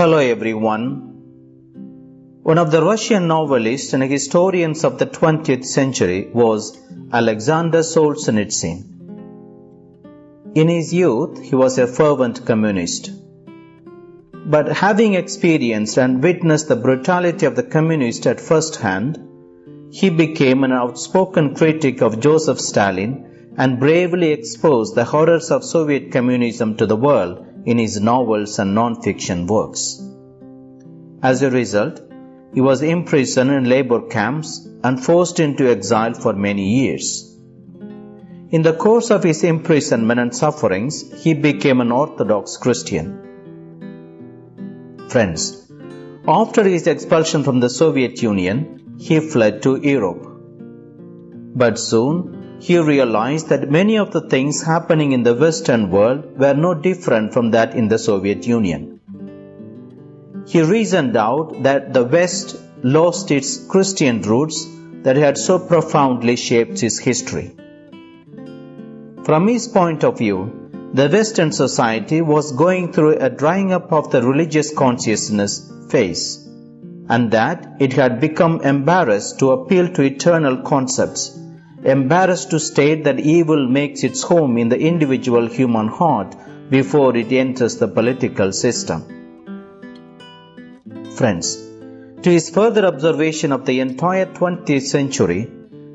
Hello everyone. One of the Russian novelists and historians of the 20th century was Alexander Solzhenitsyn. In his youth, he was a fervent communist. But having experienced and witnessed the brutality of the communists at first hand, he became an outspoken critic of Joseph Stalin and bravely exposed the horrors of Soviet communism to the world in his novels and non-fiction works. As a result, he was imprisoned in labor camps and forced into exile for many years. In the course of his imprisonment and sufferings, he became an Orthodox Christian. Friends, after his expulsion from the Soviet Union, he fled to Europe. But soon he realized that many of the things happening in the Western world were no different from that in the Soviet Union. He reasoned out that the West lost its Christian roots that had so profoundly shaped its history. From his point of view, the Western society was going through a drying up of the religious consciousness phase, and that it had become embarrassed to appeal to eternal concepts embarrassed to state that evil makes its home in the individual human heart before it enters the political system. Friends, to his further observation of the entire 20th century,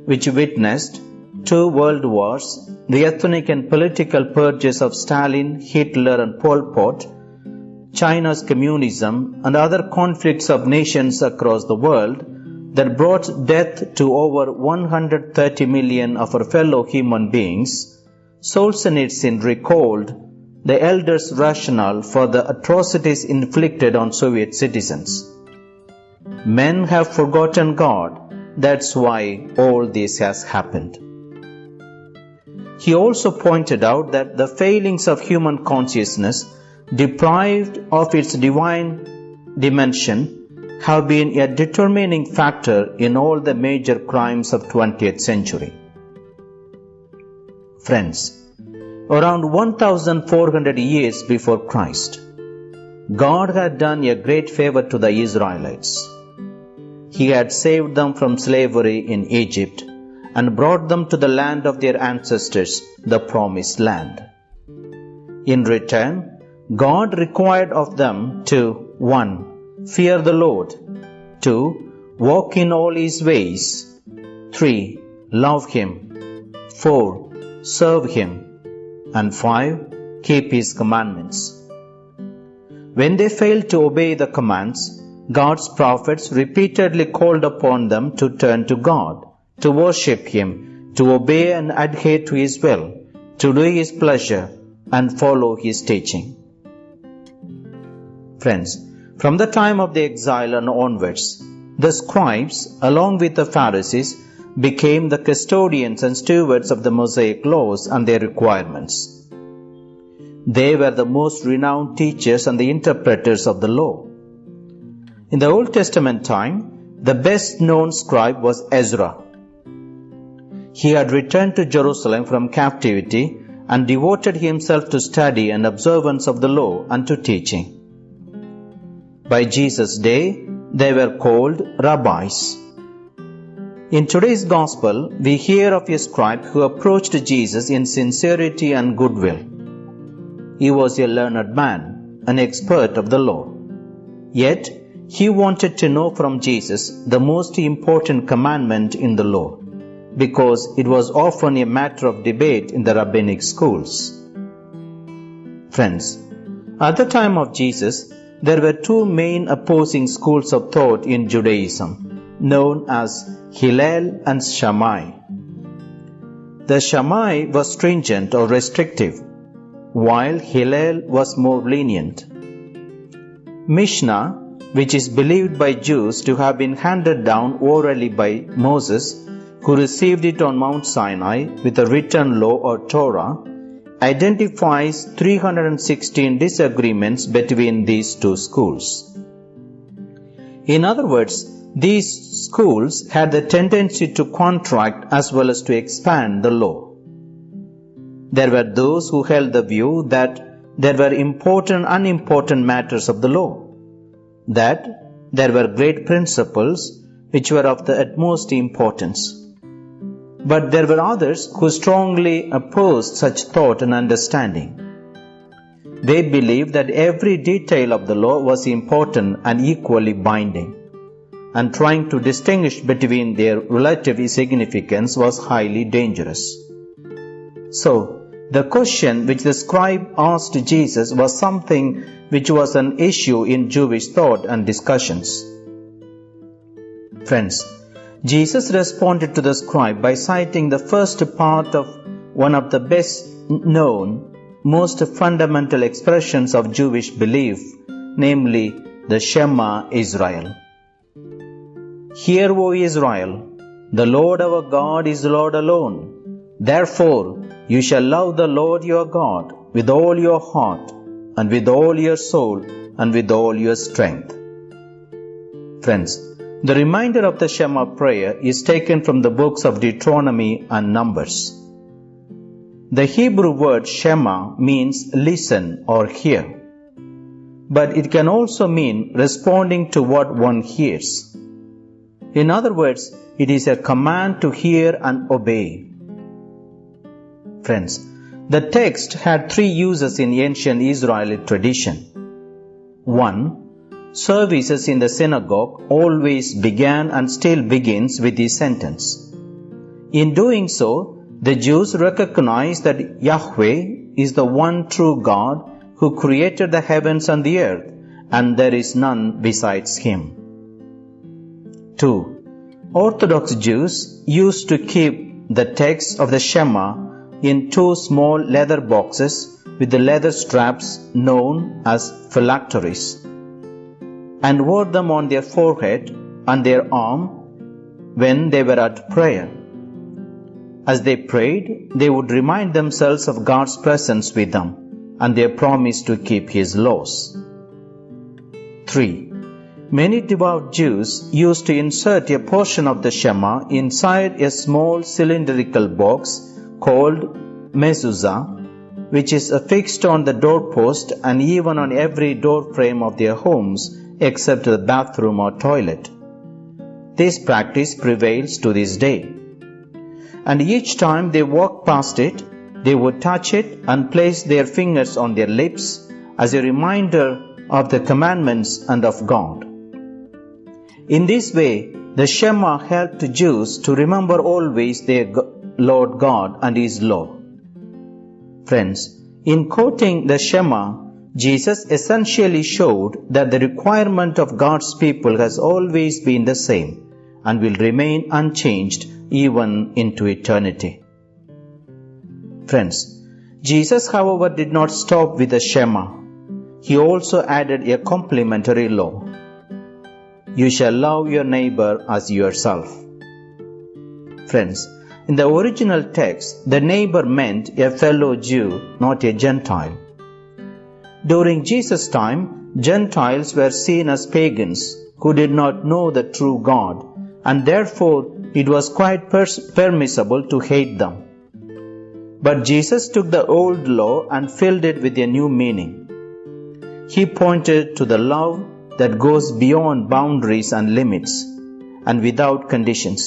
which witnessed two world wars, the ethnic and political purges of Stalin, Hitler, and Pol Pot, China's communism, and other conflicts of nations across the world, that brought death to over 130 million of our fellow human beings, Solzhenitsyn recalled the elders' rationale for the atrocities inflicted on Soviet citizens. Men have forgotten God, that's why all this has happened. He also pointed out that the failings of human consciousness, deprived of its divine dimension, have been a determining factor in all the major crimes of 20th century. Friends, around 1400 years before Christ, God had done a great favor to the Israelites. He had saved them from slavery in Egypt and brought them to the land of their ancestors, the promised land. In return, God required of them to 1 Fear the Lord. 2. Walk in all his ways. 3. Love him. 4. Serve him. And 5. Keep his commandments. When they failed to obey the commands, God's prophets repeatedly called upon them to turn to God, to worship Him, to obey and adhere to His will, to do His pleasure, and follow His teaching. Friends, from the time of the exile and onwards, the scribes, along with the Pharisees, became the custodians and stewards of the Mosaic laws and their requirements. They were the most renowned teachers and the interpreters of the law. In the Old Testament time, the best known scribe was Ezra. He had returned to Jerusalem from captivity and devoted himself to study and observance of the law and to teaching. By Jesus' day, they were called rabbis. In today's gospel, we hear of a scribe who approached Jesus in sincerity and goodwill. He was a learned man, an expert of the law. Yet, he wanted to know from Jesus the most important commandment in the law, because it was often a matter of debate in the rabbinic schools. Friends, at the time of Jesus, there were two main opposing schools of thought in Judaism, known as Hillel and Shammai. The Shammai was stringent or restrictive, while Hillel was more lenient. Mishnah, which is believed by Jews to have been handed down orally by Moses, who received it on Mount Sinai with a written law or Torah, identifies 316 disagreements between these two schools. In other words, these schools had the tendency to contract as well as to expand the law. There were those who held the view that there were important unimportant matters of the law, that there were great principles which were of the utmost importance. But there were others who strongly opposed such thought and understanding. They believed that every detail of the law was important and equally binding, and trying to distinguish between their relative significance was highly dangerous. So, the question which the scribe asked Jesus was something which was an issue in Jewish thought and discussions. Friends, Jesus responded to the scribe by citing the first part of one of the best known most fundamental expressions of Jewish belief, namely the Shema Israel. Hear, O Israel, the Lord our God is Lord alone. Therefore, you shall love the Lord your God with all your heart, and with all your soul, and with all your strength. Friends, the reminder of the Shema prayer is taken from the books of Deuteronomy and Numbers. The Hebrew word Shema means listen or hear, but it can also mean responding to what one hears. In other words, it is a command to hear and obey. Friends, the text had three uses in ancient Israeli tradition. 1. Services in the synagogue always began and still begins with this sentence. In doing so, the Jews recognize that Yahweh is the one true God who created the heavens and the earth, and there is none besides Him. 2. Orthodox Jews used to keep the text of the Shema in two small leather boxes with the leather straps known as phylacteries and wore them on their forehead and their arm when they were at prayer. As they prayed, they would remind themselves of God's presence with them and their promise to keep His laws. 3. Many devout Jews used to insert a portion of the Shema inside a small cylindrical box called mezuzah, which is affixed on the doorpost and even on every door frame of their homes except the bathroom or toilet. This practice prevails to this day and each time they walked past it, they would touch it and place their fingers on their lips as a reminder of the commandments and of God. In this way, the Shema helped Jews to remember always their Lord God and His law. Friends, in quoting the Shema, Jesus essentially showed that the requirement of God's people has always been the same and will remain unchanged even into eternity. Friends, Jesus, however, did not stop with the Shema. He also added a complementary law. You shall love your neighbor as yourself. Friends, in the original text, the neighbor meant a fellow Jew, not a Gentile. During Jesus' time, Gentiles were seen as pagans who did not know the true God, and therefore it was quite pers- permissible to hate them. But Jesus took the old law and filled it with a new meaning. He pointed to the love that goes beyond boundaries and limits and without conditions.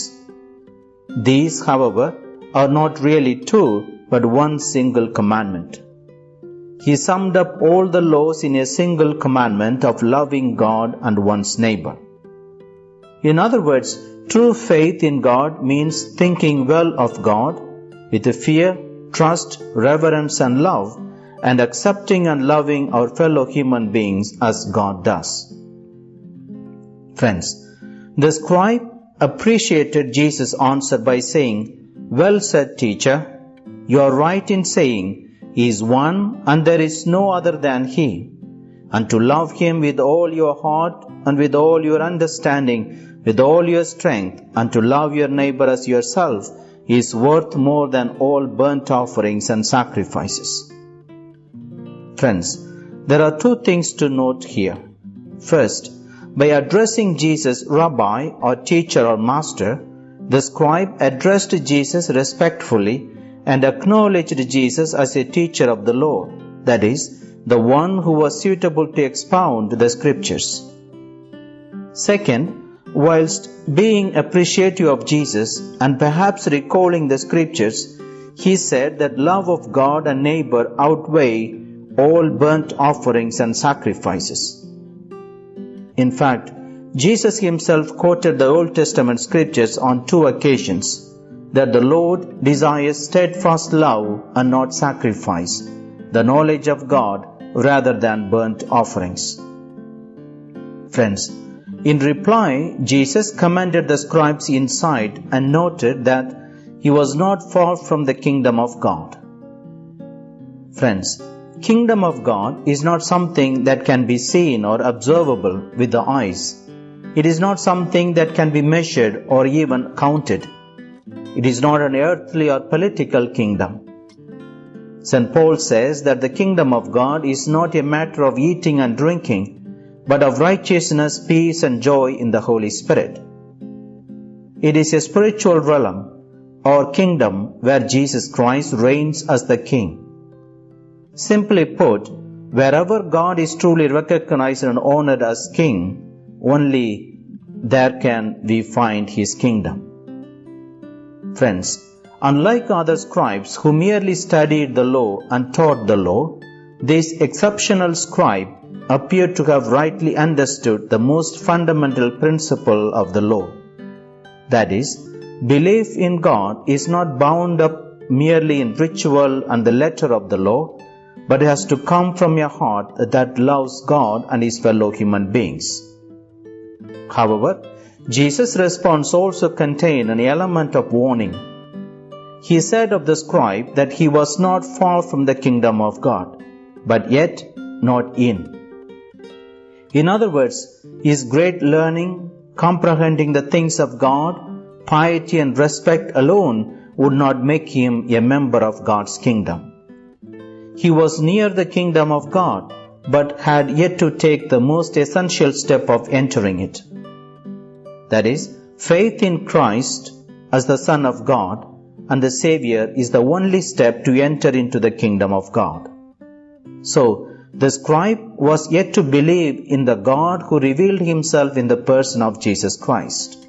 These, however, are not really two but one single commandment. He summed up all the laws in a single commandment of loving God and one's neighbor. In other words, True faith in God means thinking well of God with a fear, trust, reverence, and love, and accepting and loving our fellow human beings as God does. Friends, the scribe appreciated Jesus' answer by saying, Well said, teacher, you are right in saying, is one and there is no other than He. And to love Him with all your heart and with all your understanding with all your strength and to love your neighbor as yourself is worth more than all burnt offerings and sacrifices. Friends, there are two things to note here. First, by addressing Jesus Rabbi or teacher or master, the scribe addressed Jesus respectfully and acknowledged Jesus as a teacher of the law, that is, the one who was suitable to expound the scriptures. Second, whilst being appreciative of Jesus and perhaps recalling the scriptures, he said that love of God and neighbor outweigh all burnt offerings and sacrifices. In fact, Jesus himself quoted the Old Testament scriptures on two occasions that the Lord desires steadfast love and not sacrifice, the knowledge of God rather than burnt offerings. Friends, in reply, Jesus commanded the scribes' inside and noted that he was not far from the kingdom of God. Friends, kingdom of God is not something that can be seen or observable with the eyes. It is not something that can be measured or even counted. It is not an earthly or political kingdom. St. Paul says that the kingdom of God is not a matter of eating and drinking, but of righteousness, peace, and joy in the Holy Spirit. It is a spiritual realm or kingdom where Jesus Christ reigns as the King. Simply put, wherever God is truly recognized and honored as King, only there can we find His kingdom. Friends, unlike other scribes who merely studied the law and taught the law, this exceptional scribe appeared to have rightly understood the most fundamental principle of the law. That is, belief in God is not bound up merely in ritual and the letter of the law, but has to come from a heart that loves God and his fellow human beings. However, Jesus' response also contained an element of warning. He said of the scribe that he was not far from the kingdom of God, but yet not in. In other words, his great learning, comprehending the things of God, piety and respect alone would not make him a member of God's kingdom. He was near the kingdom of God, but had yet to take the most essential step of entering it. That is, faith in Christ as the Son of God and the Savior is the only step to enter into the kingdom of God. So, the scribe was yet to believe in the God who revealed himself in the person of Jesus Christ.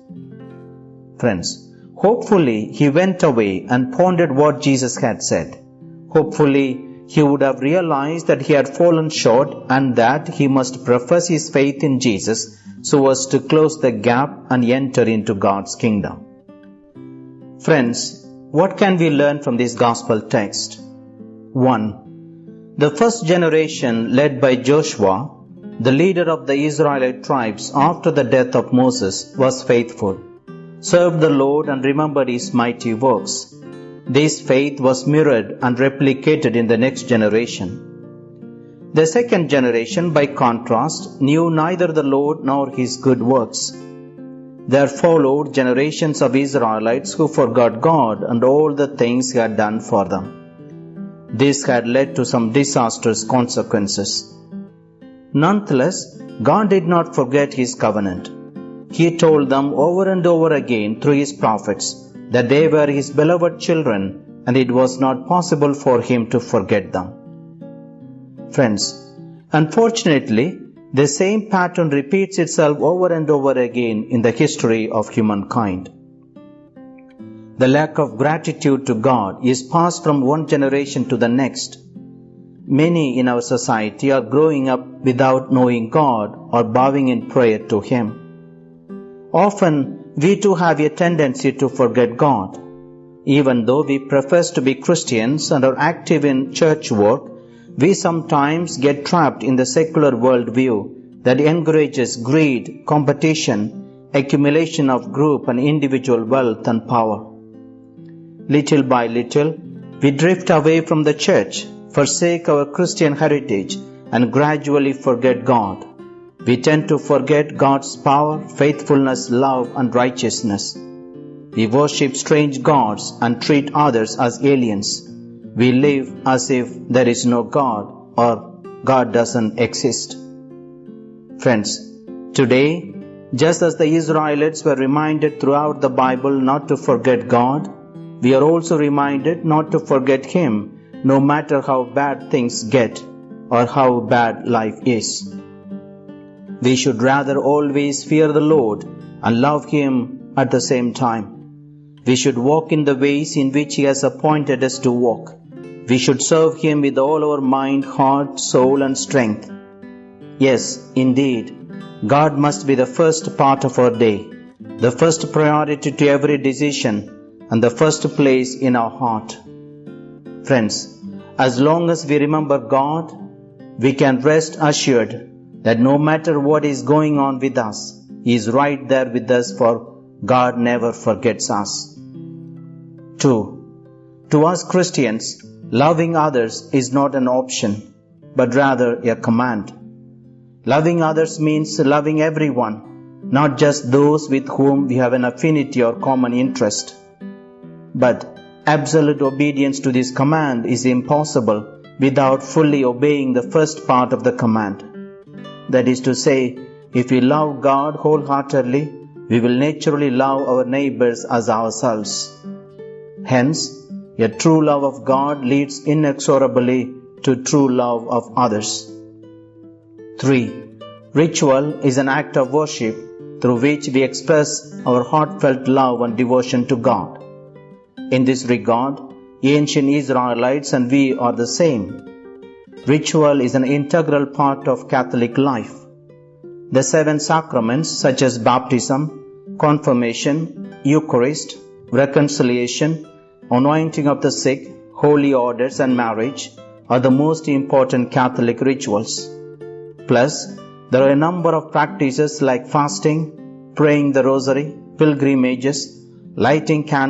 Friends, hopefully he went away and pondered what Jesus had said. Hopefully he would have realized that he had fallen short and that he must profess his faith in Jesus so as to close the gap and enter into God's kingdom. Friends, what can we learn from this gospel text? 1. The first generation led by Joshua, the leader of the Israelite tribes after the death of Moses, was faithful, served the Lord and remembered his mighty works. This faith was mirrored and replicated in the next generation. The second generation, by contrast, knew neither the Lord nor his good works. There followed generations of Israelites who forgot God and all the things he had done for them. This had led to some disastrous consequences. Nonetheless, God did not forget his covenant. He told them over and over again through his prophets that they were his beloved children and it was not possible for him to forget them. Friends, unfortunately, the same pattern repeats itself over and over again in the history of humankind. The lack of gratitude to God is passed from one generation to the next. Many in our society are growing up without knowing God or bowing in prayer to Him. Often, we too have a tendency to forget God. Even though we profess to be Christians and are active in church work, we sometimes get trapped in the secular worldview that encourages greed, competition, accumulation of group and individual wealth and power. Little by little, we drift away from the church, forsake our Christian heritage, and gradually forget God. We tend to forget God's power, faithfulness, love, and righteousness. We worship strange gods and treat others as aliens we live as if there is no God or God doesn't exist. Friends, today, just as the Israelites were reminded throughout the Bible not to forget God, we are also reminded not to forget Him no matter how bad things get or how bad life is. We should rather always fear the Lord and love Him at the same time. We should walk in the ways in which He has appointed us to walk. We should serve Him with all our mind, heart, soul, and strength. Yes, indeed, God must be the first part of our day, the first priority to every decision, and the first place in our heart. Friends, as long as we remember God, we can rest assured that no matter what is going on with us, He is right there with us, for God never forgets us. 2. To us Christians, loving others is not an option, but rather a command. Loving others means loving everyone, not just those with whom we have an affinity or common interest. But absolute obedience to this command is impossible without fully obeying the first part of the command. That is to say, if we love God wholeheartedly, we will naturally love our neighbors as ourselves. Hence, a true love of God leads inexorably to true love of others. 3. Ritual is an act of worship through which we express our heartfelt love and devotion to God. In this regard, ancient Israelites and we are the same. Ritual is an integral part of Catholic life. The seven sacraments such as baptism, confirmation, Eucharist, reconciliation, anointing of the sick, holy orders and marriage are the most important Catholic rituals. Plus, there are a number of practices like fasting, praying the rosary, pilgrimages, lighting candles,